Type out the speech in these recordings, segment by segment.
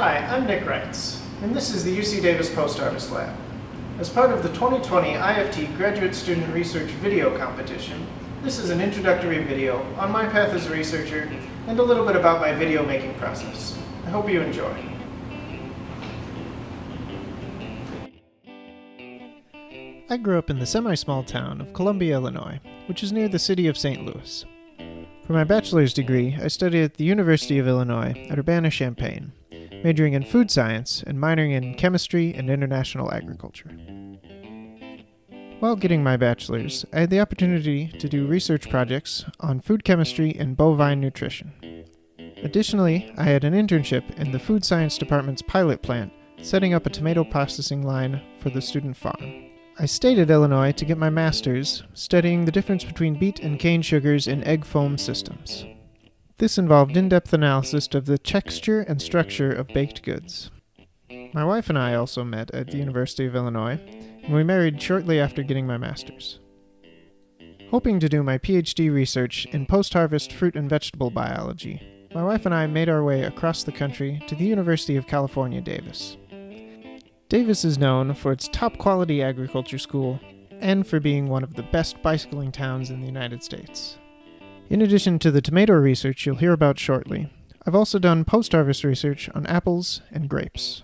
Hi, I'm Nick Reitz, and this is the UC Davis Post-Harvest Lab. As part of the 2020 IFT Graduate Student Research Video Competition, this is an introductory video on my path as a researcher and a little bit about my video making process. I hope you enjoy. I grew up in the semi-small town of Columbia, Illinois, which is near the city of St. Louis. For my bachelor's degree, I studied at the University of Illinois at Urbana-Champaign, majoring in food science and minoring in chemistry and international agriculture. While getting my bachelor's, I had the opportunity to do research projects on food chemistry and bovine nutrition. Additionally, I had an internship in the food science department's pilot plant, setting up a tomato processing line for the student farm. I stayed at Illinois to get my master's, studying the difference between beet and cane sugars in egg foam systems. This involved in-depth analysis of the texture and structure of baked goods. My wife and I also met at the University of Illinois, and we married shortly after getting my master's. Hoping to do my PhD research in post-harvest fruit and vegetable biology, my wife and I made our way across the country to the University of California, Davis. Davis is known for its top quality agriculture school and for being one of the best bicycling towns in the United States. In addition to the tomato research you'll hear about shortly, I've also done post-harvest research on apples and grapes.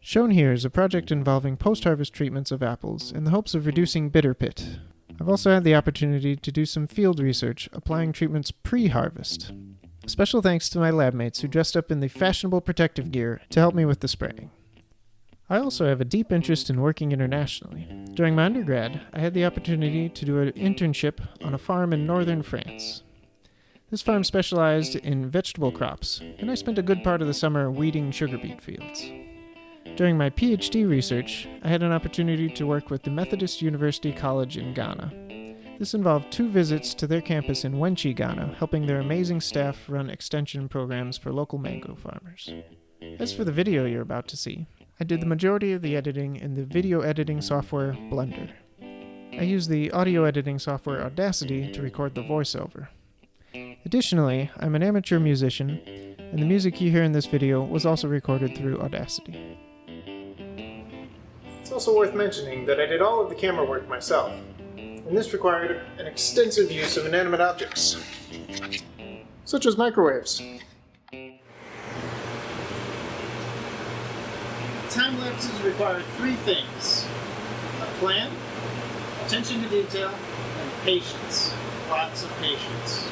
Shown here is a project involving post-harvest treatments of apples in the hopes of reducing bitter pit. I've also had the opportunity to do some field research applying treatments pre-harvest. Special thanks to my lab mates who dressed up in the fashionable protective gear to help me with the spraying. I also have a deep interest in working internationally. During my undergrad, I had the opportunity to do an internship on a farm in northern France. This farm specialized in vegetable crops, and I spent a good part of the summer weeding sugar beet fields. During my PhD research, I had an opportunity to work with the Methodist University College in Ghana. This involved two visits to their campus in Wenchi, Ghana, helping their amazing staff run extension programs for local mango farmers. As for the video you're about to see, I did the mm. majority of the editing in the video editing software Blender. I used the audio editing software Audacity to record the voiceover. Additionally, I'm an amateur musician, and the music you hear in this video was also recorded through Audacity. It's also worth mentioning that I did all of the camera work myself, and this required an extensive use of inanimate objects, such as microwaves. Time lapses require three things. A plan, attention to detail, and patience. Lots of patience.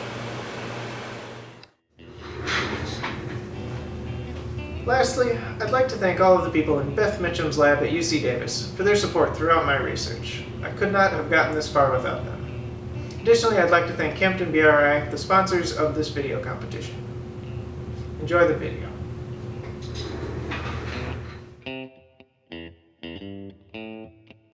Lastly, I'd like to thank all of the people in Beth Mitcham's lab at UC Davis for their support throughout my research. I could not have gotten this far without them. Additionally, I'd like to thank Campden BRI, the sponsors of this video competition. Enjoy the video.